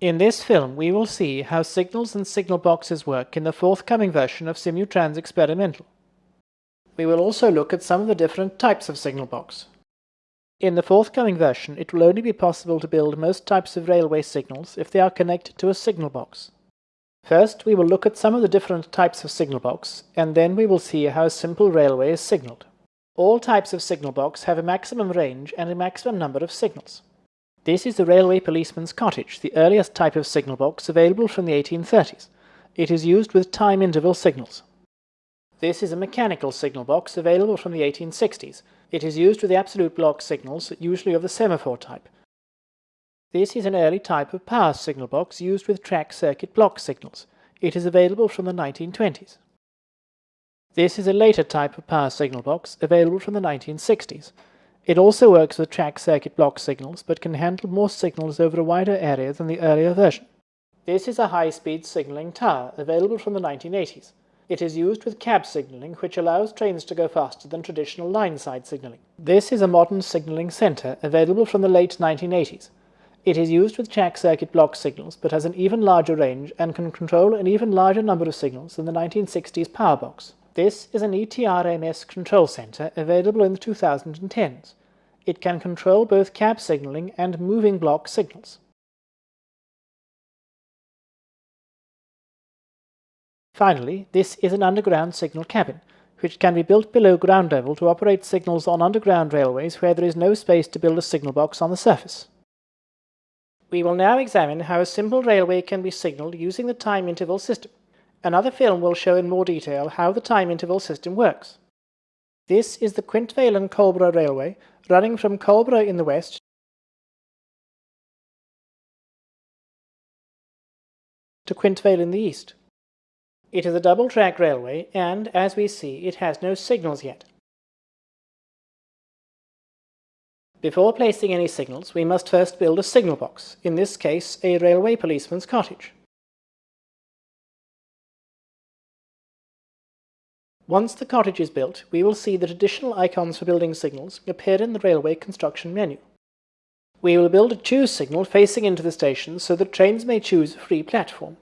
In this film, we will see how signals and signal boxes work in the forthcoming version of Simutrans Experimental. We will also look at some of the different types of signal box. In the forthcoming version, it will only be possible to build most types of railway signals if they are connected to a signal box. First, we will look at some of the different types of signal box, and then we will see how a simple railway is signaled. All types of signal box have a maximum range and a maximum number of signals. This is the railway policeman's cottage, the earliest type of signal box available from the 1830s. It is used with time interval signals. This is a mechanical signal box available from the 1860s. It is used with the absolute block signals, usually of the semaphore type. This is an early type of power signal box used with track circuit block signals. It is available from the 1920s. This is a later type of power signal box available from the 1960s. It also works with track circuit block signals, but can handle more signals over a wider area than the earlier version. This is a high-speed signaling tower, available from the 1980s. It is used with cab signaling, which allows trains to go faster than traditional line-side signaling. This is a modern signaling center, available from the late 1980s. It is used with track circuit block signals, but has an even larger range and can control an even larger number of signals than the 1960s power box. This is an ERTMS control center available in the 2010s. It can control both cab signaling and moving block signals. Finally, this is an underground signal cabin, which can be built below ground level to operate signals on underground railways where there is no space to build a signal box on the surface. We will now examine how a simple railway can be signaled using the time interval system. Another film will show in more detail how the time interval system works. This is the Quintvale and Colborough Railway, running from Colborough in the west to Quintvale in the east. It is a double-track railway and, as we see, it has no signals yet. Before placing any signals, we must first build a signal box, in this case a railway policeman's cottage. Once the cottage is built, we will see that additional icons for building signals appear in the railway construction menu. We will build a choose signal facing into the station so that trains may choose a free platform.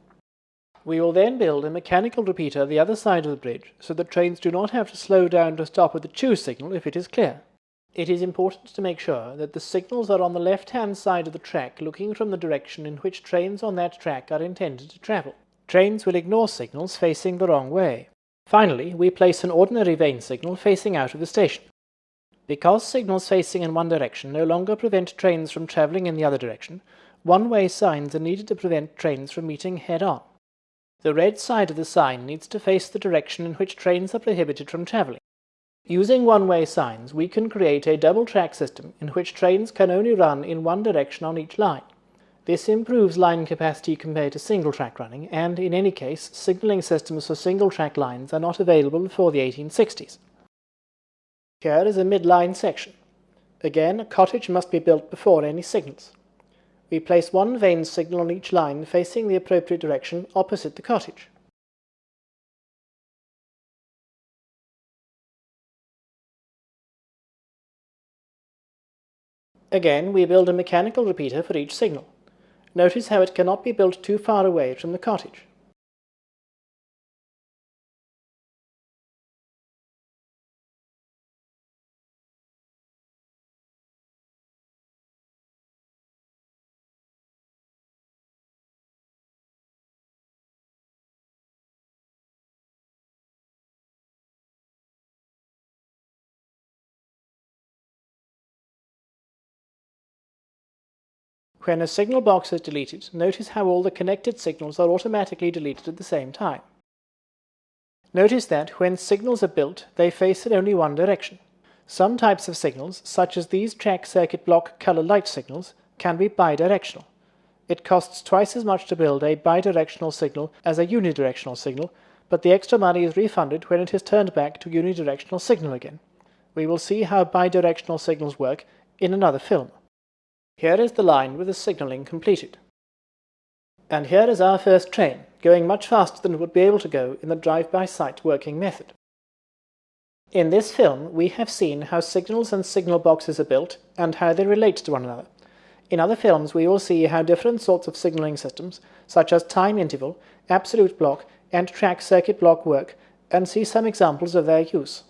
We will then build a mechanical repeater the other side of the bridge so that trains do not have to slow down to stop at the choose signal if it is clear. It is important to make sure that the signals are on the left-hand side of the track looking from the direction in which trains on that track are intended to travel. Trains will ignore signals facing the wrong way. Finally, we place an ordinary vane signal facing out of the station. Because signals facing in one direction no longer prevent trains from travelling in the other direction, one-way signs are needed to prevent trains from meeting head-on. The red side of the sign needs to face the direction in which trains are prohibited from travelling. Using one-way signs, we can create a double-track system in which trains can only run in one direction on each line. This improves line capacity compared to single-track running, and in any case, signaling systems for single-track lines are not available before the 1860s. Here is a midline section. Again, a cottage must be built before any signals. We place one vane signal on each line facing the appropriate direction opposite the cottage. Again, we build a mechanical repeater for each signal. Notice how it cannot be built too far away from the cottage. When a signal box is deleted, notice how all the connected signals are automatically deleted at the same time. Notice that when signals are built, they face in only one direction. Some types of signals, such as these track circuit block color light signals, can be bidirectional. It costs twice as much to build a bidirectional signal as a unidirectional signal, but the extra money is refunded when it is turned back to unidirectional signal again. We will see how bidirectional signals work in another film. Here is the line with the signalling completed. And here is our first train, going much faster than it would be able to go in the drive-by-sight working method. In this film, we have seen how signals and signal boxes are built and how they relate to one another. In other films, we will see how different sorts of signaling systems, such as time interval, absolute block, and track circuit block work, and see some examples of their use.